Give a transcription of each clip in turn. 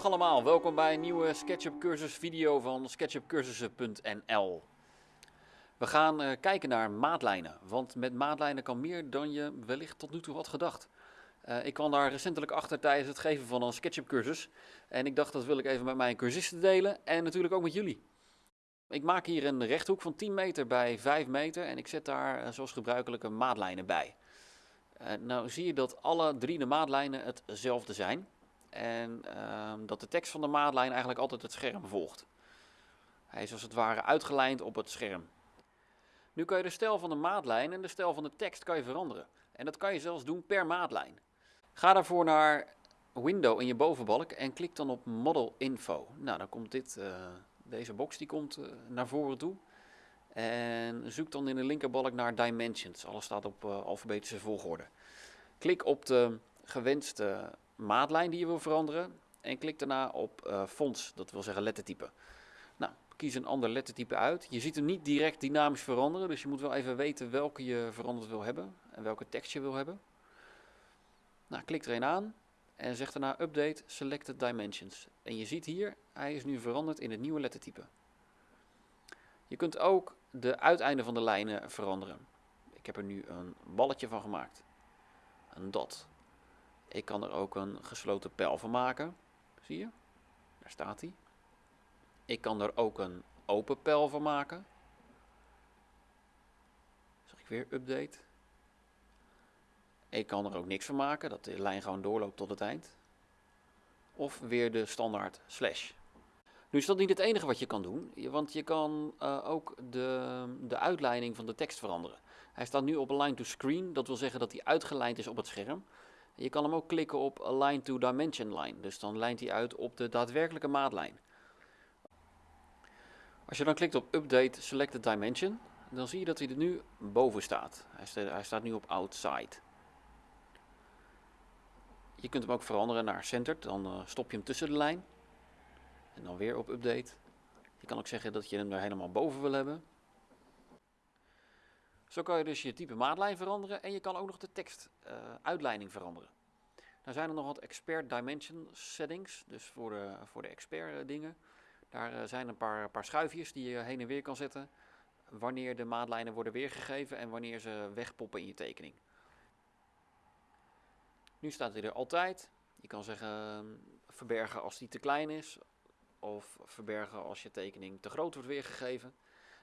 allemaal, welkom bij een nieuwe SketchUp cursus video van sketchupcursussen.nl We gaan uh, kijken naar maatlijnen, want met maatlijnen kan meer dan je wellicht tot nu toe had gedacht. Uh, ik kwam daar recentelijk achter tijdens het geven van een SketchUp cursus en ik dacht dat wil ik even met mijn cursisten delen en natuurlijk ook met jullie. Ik maak hier een rechthoek van 10 meter bij 5 meter en ik zet daar uh, zoals gebruikelijke maatlijnen bij. nou zie je dat alle drie de maatlijnen hetzelfde zijn. En uh, dat de tekst van de maatlijn eigenlijk altijd het scherm volgt. Hij is als het ware uitgelijnd op het scherm. Nu kan je de stijl van de maatlijn en de stijl van de tekst kan je veranderen. En dat kan je zelfs doen per maatlijn. Ga daarvoor naar Window in je bovenbalk en klik dan op Model Info. Nou, dan komt dit, uh, deze box die komt uh, naar voren toe. En zoek dan in de linkerbalk naar Dimensions. Alles staat op uh, alfabetische volgorde. Klik op de gewenste maatlijn die je wil veranderen. En klik daarna op uh, fonts, dat wil zeggen lettertype. Nou, kies een ander lettertype uit. Je ziet hem niet direct dynamisch veranderen, dus je moet wel even weten welke je veranderd wil hebben en welke tekst je wil hebben. Nou, klik er een aan en zeg daarna Update Selected Dimensions. En je ziet hier, hij is nu veranderd in het nieuwe lettertype. Je kunt ook de uiteinden van de lijnen veranderen. Ik heb er nu een balletje van gemaakt. Een dot. Ik kan er ook een gesloten pijl van maken. Zie je? Daar staat hij. Ik kan er ook een open pijl van maken. Zeg ik weer update. Ik kan er ook niks van maken, dat de lijn gewoon doorloopt tot het eind. Of weer de standaard slash. Nu is dat niet het enige wat je kan doen, want je kan uh, ook de, de uitleiding van de tekst veranderen. Hij staat nu op align to screen, dat wil zeggen dat hij uitgelijnd is op het scherm. Je kan hem ook klikken op Align to Dimension Line. Dus dan lijnt hij uit op de daadwerkelijke maatlijn. Als je dan klikt op Update Selected Dimension, dan zie je dat hij er nu boven staat. Hij staat, nu op Outside. Je kunt hem ook veranderen naar Centered. Dan uh, stop je hem tussen de lijn. En dan weer op Update. Je kan ook zeggen dat je hem er helemaal boven wil hebben. Zo kan je dus je type maatlijn veranderen en je kan ook nog de tekstuitleiding uh, veranderen. Dan zijn er nog wat expert dimension settings, dus voor de, voor de expert uh, dingen. Daar uh, zijn een paar, paar schuifjes die je heen en weer kan zetten wanneer de maatlijnen worden weergegeven en wanneer ze wegpoppen in je tekening. Nu staat hij er altijd. Je kan zeggen verbergen als die te klein is of verbergen als je tekening te groot wordt weergegeven.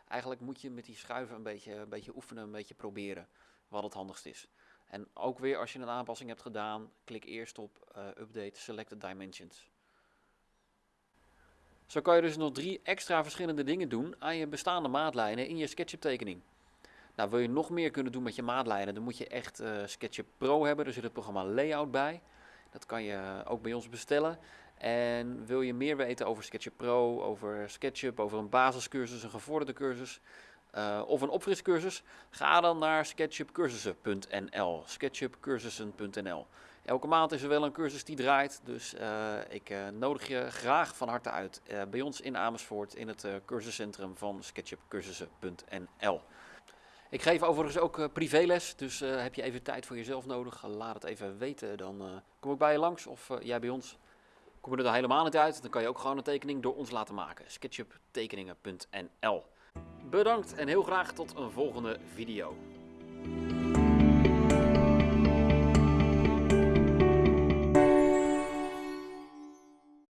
Eigenlijk moet je met die schuiven een beetje, een beetje oefenen, een beetje proberen wat het handigst is. En ook weer als je een aanpassing hebt gedaan, klik eerst op uh, Update Selected Dimensions. Zo kan je dus nog drie extra verschillende dingen doen aan je bestaande maatlijnen in je SketchUp tekening. Nou, wil je nog meer kunnen doen met je maatlijnen, dan moet je echt uh, SketchUp Pro hebben. Er zit het programma Layout bij. Dat kan je ook bij ons bestellen. En wil je meer weten over SketchUp Pro, over SketchUp, over een basiscursus, een gevorderde cursus uh, of een opfriscursus? Ga dan naar sketchupcursussen.nl. sketchupcursussen.nl. Elke maand is er wel een cursus die draait, dus uh, ik uh, nodig je graag van harte uit bij ons in Amersfoort in het cursuscentrum van sketchupcursussen.nl. Ik geef overigens ook privéles, dus heb je even tijd voor jezelf nodig, laat het even weten. Dan kom ik bij je langs of jij bij ons. Kom je er helemaal niet uit, dan kan je ook gewoon een tekening door ons laten maken. sketchuptekeningen.nl Bedankt en heel graag tot een volgende video.